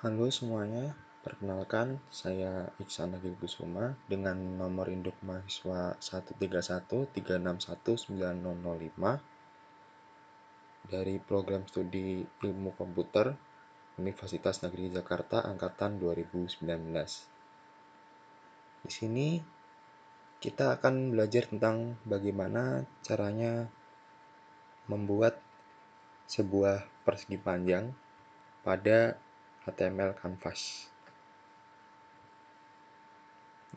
Halo semuanya, perkenalkan saya Iksan Agil Kusuma dengan nomor induk mahasiswa 131361905 dari program studi ilmu komputer Universitas Negeri Jakarta angkatan 2019. Di sini kita akan belajar tentang bagaimana caranya membuat sebuah persegi panjang pada HTML Canvas.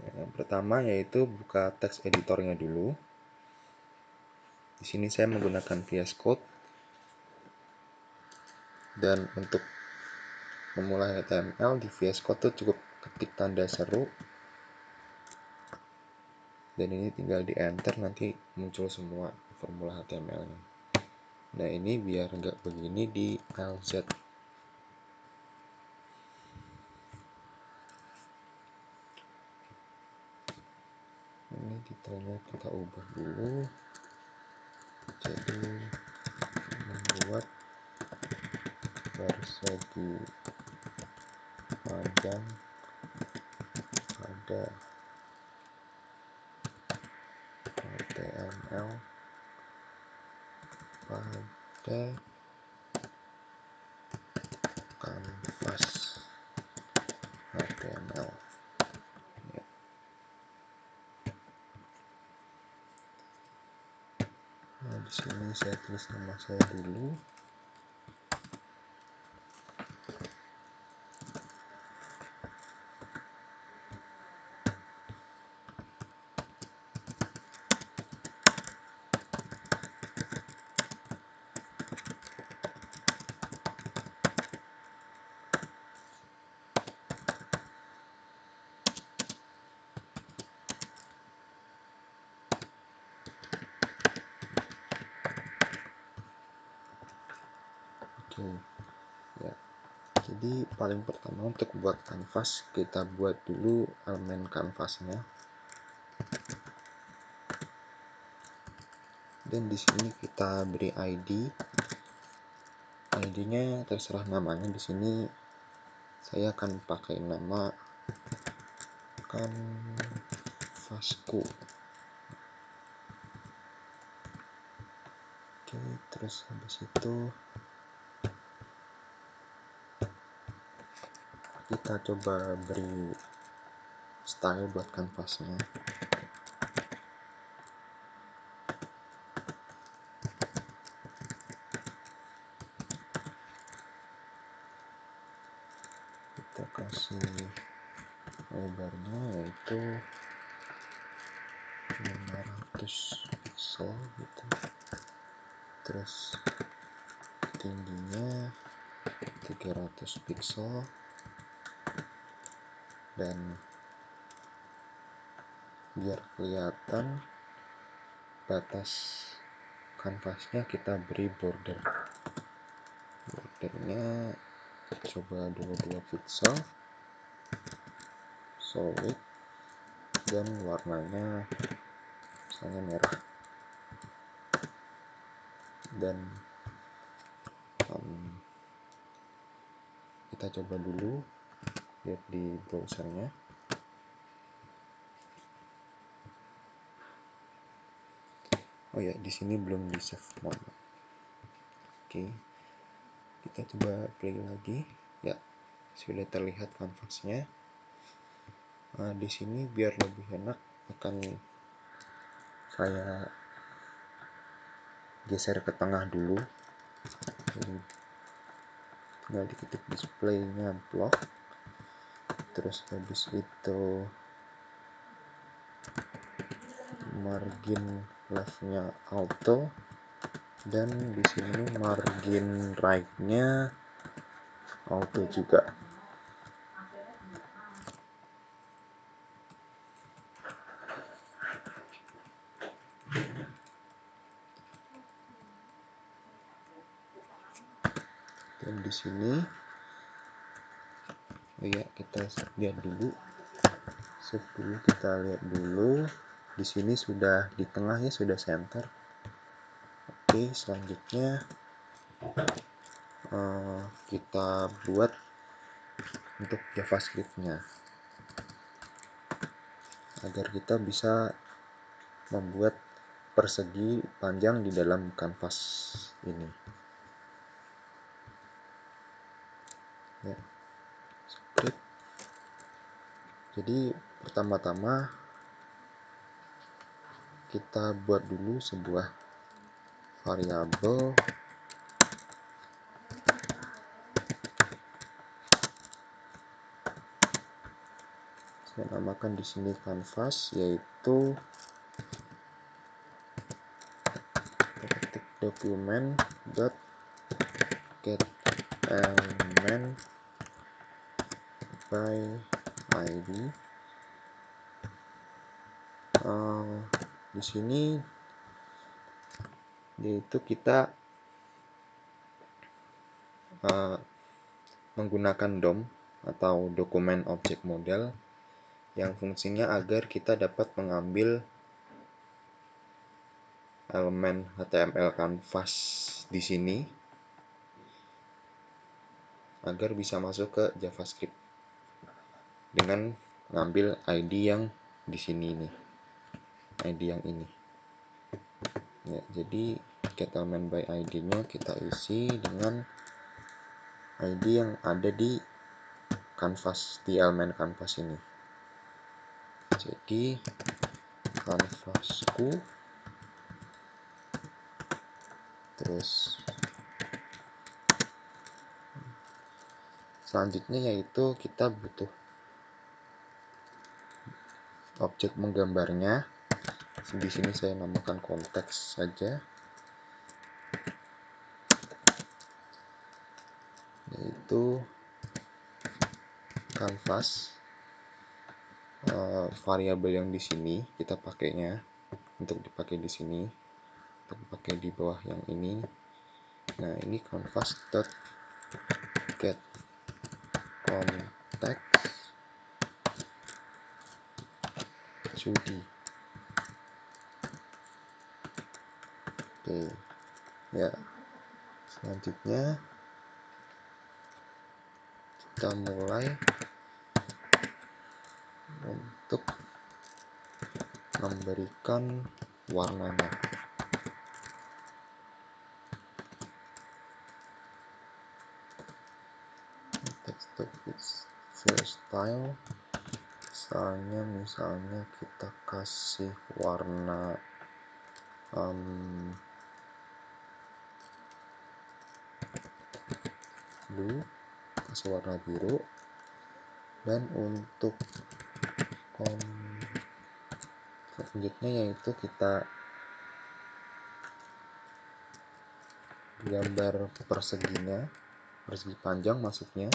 Yang pertama yaitu buka teks editornya dulu. Di sini saya menggunakan VS Code. Dan untuk memulai HTML di VS Code itu cukup ketik tanda seru. Dan ini tinggal di enter nanti muncul semua formula HTML-nya. Nah ini biar nggak begini di LZ ini detailnya kita ubah dulu. Jadi membuat persegi panjang pada HTML pada kanvas HTML Sini saya tulis nama saya dulu. Oke. Ya. Jadi paling pertama untuk buat kanvas kita buat dulu elemen kanvasnya. Dan di sini kita beri ID. ID-nya terserah namanya di sini saya akan pakai nama kanvasku. Oke, terus habis itu kita coba beri style buat kanvasnya. Kita kasih lebarnya yaitu 500 pixel gitu. Terus tingginya 300 pixel dan biar kelihatan batas kanvasnya kita beri border. Bordernya coba 22 pixel solid dan warnanya misalnya merah. Dan um, kita coba dulu lihat di browsernya. Oh ya di sini belum di save oke. Kita coba play lagi. Ya sudah terlihat kanvasnya nah, di sini biar lebih enak akan saya geser ke tengah dulu. Tinggal diketik displaynya block terus habis itu margin leftnya auto. Dan di sini margin right-nya auto juga. Dan di sini oh ya kita lihat dulu. Dulu kita lihat dulu. Di sini sudah di tengahnya sudah center. Oke selanjutnya uh, kita buat untuk JavaScript-nya. Agar kita bisa membuat persegi panjang di dalam kanvas ini ya script jadi pertama-tama kita buat dulu sebuah variabel. Saya namakan di sini canvas yaitu ketik dokumen dot get element by id uh, di sini yaitu kita uh, menggunakan DOM atau dokumen objek model yang fungsinya agar kita dapat mengambil elemen HTML canvas di sini agar bisa masuk ke JavaScript dengan mengambil ID yang di sini ini ID yang ini. Ya jadi get element by ID nya kita isi dengan ID yang ada di canvas di elemen canvas ini. Jadi kanvasku terus selanjutnya yaitu kita butuh objek menggambarnya. Di sini saya namakan konteks saja. Yaitu kanvas uh, variabel yang di sini kita pakainya untuk dipakai di sini untuk dipakai di bawah yang ini. Nah ini canvas dot sudi oke ya. Selanjutnya kita mulai untuk memberikan warnanya. Text to style misalnya misalnya kita kasih warna um, blue kasih warna biru. Dan untuk selanjutnya yaitu kita gambar perseginya persegi panjang maksudnya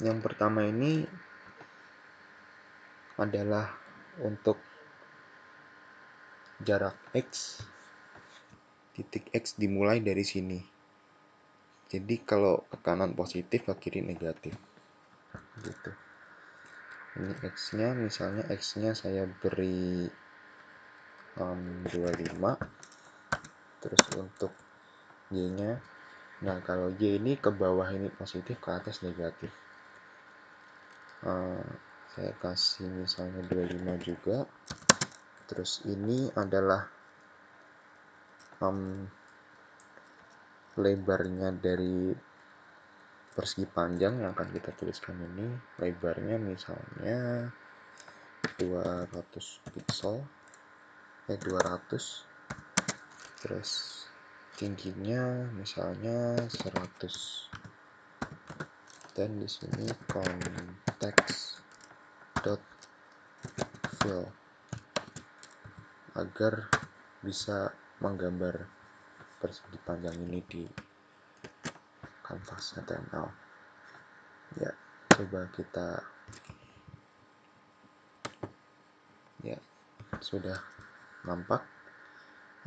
yang pertama ini adalah untuk jarak X titik X dimulai dari sini. Jadi kalau ke kanan positif ke kiri negatif. Gitu. Ini X nya misalnya X nya saya beri um, 25 terus untuk Y nya nah kalau Y ini ke bawah ini positif ke atas negatif uh, saya kasih misalnya 25 juga. Terus ini adalah um, lebarnya dari persegi panjang yang akan kita tuliskan ini. Lebarnya misalnya 200 pixel eh 200 terus tingginya misalnya 100 dan di sini fill agar bisa menggambar persegi panjang ini di kanvas HTML ya coba kita ya sudah nampak.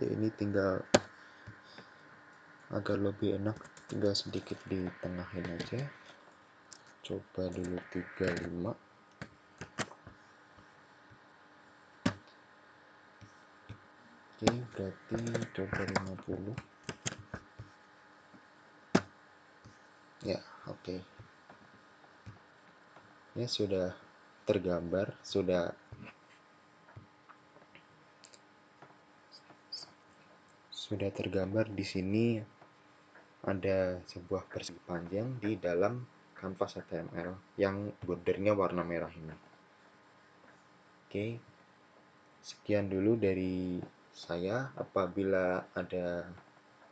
Ya ini tinggal agar lebih enak tinggal sedikit ditengahin aja coba dulu 35 Oke, berarti coba 50 ya oke. Ya sudah tergambar sudah sudah tergambar di sini ada sebuah persegi panjang di dalam kanvas HTML yang bordernya warna merah ini. Oke, sekian dulu dari saya. Apabila ada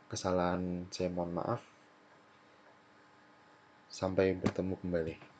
kesalahan, saya mohon maaf. Sampai bertemu kembali.